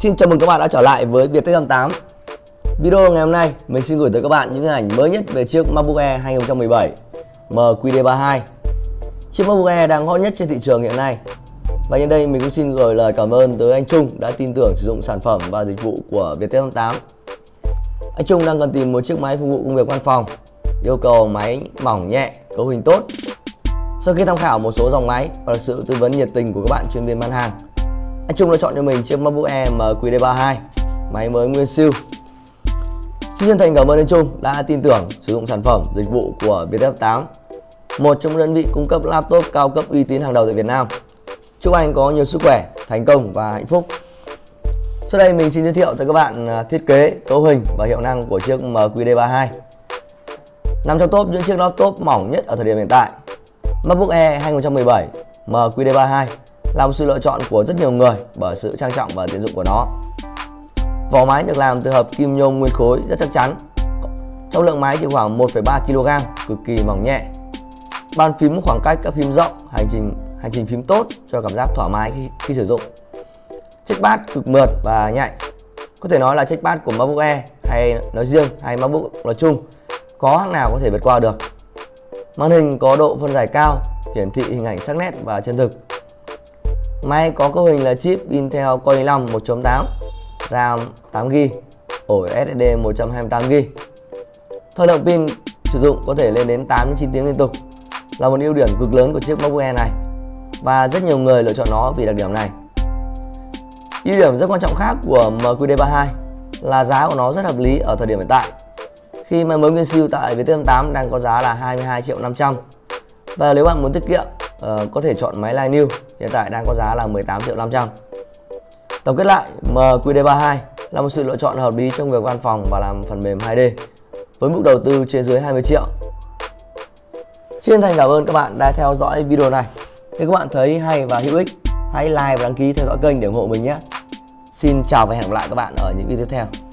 Xin chào mừng các bạn đã trở lại với Viettel 58 Video ngày hôm nay mình xin gửi tới các bạn những hình ảnh mới nhất về chiếc MacBook Air 2017 MQD32 Chiếc MacBook Air đang hot nhất trên thị trường hiện nay. Và nhân đây mình cũng xin gửi lời cảm ơn tới anh Trung đã tin tưởng sử dụng sản phẩm và dịch vụ của Viettel 58 Anh Trung đang cần tìm một chiếc máy phục vụ công việc văn phòng Yêu cầu máy mỏng nhẹ, cấu hình tốt. Sau khi tham khảo một số dòng máy và được sự tư vấn nhiệt tình của các bạn chuyên viên bán hàng anh Trung đã chọn cho mình chiếc MacBook Air MQD32 Máy mới nguyên siêu. Xin chân thành cảm ơn anh Trung đã tin tưởng sử dụng sản phẩm dịch vụ của Viettel 8 Một trong những đơn vị cung cấp laptop cao cấp uy tín hàng đầu tại Việt Nam. Chúc anh có nhiều sức khỏe, thành công và hạnh phúc. Sau đây mình xin giới thiệu tới các bạn à, thiết kế, cấu hình và hiệu năng của chiếc MQD32 Nằm trong top những chiếc laptop mỏng nhất ở thời điểm hiện tại MacBook Air 2017 MQD32 là một sự lựa chọn của rất nhiều người bởi sự trang trọng và tiện dụng của nó. Vỏ máy được làm từ hợp kim nhôm nguyên khối rất chắc chắn. Trọng lượng máy chỉ khoảng 1,3 kg, cực kỳ mỏng nhẹ. Bàn phím khoảng cách các phím rộng, hành trình hành trình phím tốt cho cảm giác thoải mái khi, khi sử dụng. Trackpad cực mượt và nhạy. Có thể nói là trackpad của MacBook Air hay nói riêng hay MacBook nói chung có hãng nào có thể vượt qua được. Màn hình có độ phân giải cao, hiển thị hình ảnh sắc nét và chân thực Máy có cấu hình là chip Intel Core i5 1.8 RAM 8GB ổ SSD 128GB Thời lượng pin sử dụng có thể lên đến 8 9 tiếng liên tục. Là một ưu điểm cực lớn của chiếc MacBook Air này. Và rất nhiều người lựa chọn nó vì đặc điểm này. Ưu điểm rất quan trọng khác của MQD32 là giá của nó rất hợp lý ở thời điểm hiện tại. Khi máy mới nguyên siêu tại Viettel 8 đang có giá là 22 triệu 500 và nếu bạn muốn tiết kiệm uh, có thể chọn máy Line New hiện tại đang có giá là 18 triệu 500 Tổng kết lại MQD32 là một sự lựa chọn hợp lý trong việc văn phòng và làm phần mềm 2D với mức đầu tư trên dưới 20 triệu. Xin thành cảm ơn các bạn đã theo dõi video này. Nếu các bạn thấy hay và hữu ích hãy like và đăng ký theo dõi kênh để ủng hộ mình nhé. Xin chào và hẹn gặp lại các bạn ở những video tiếp theo.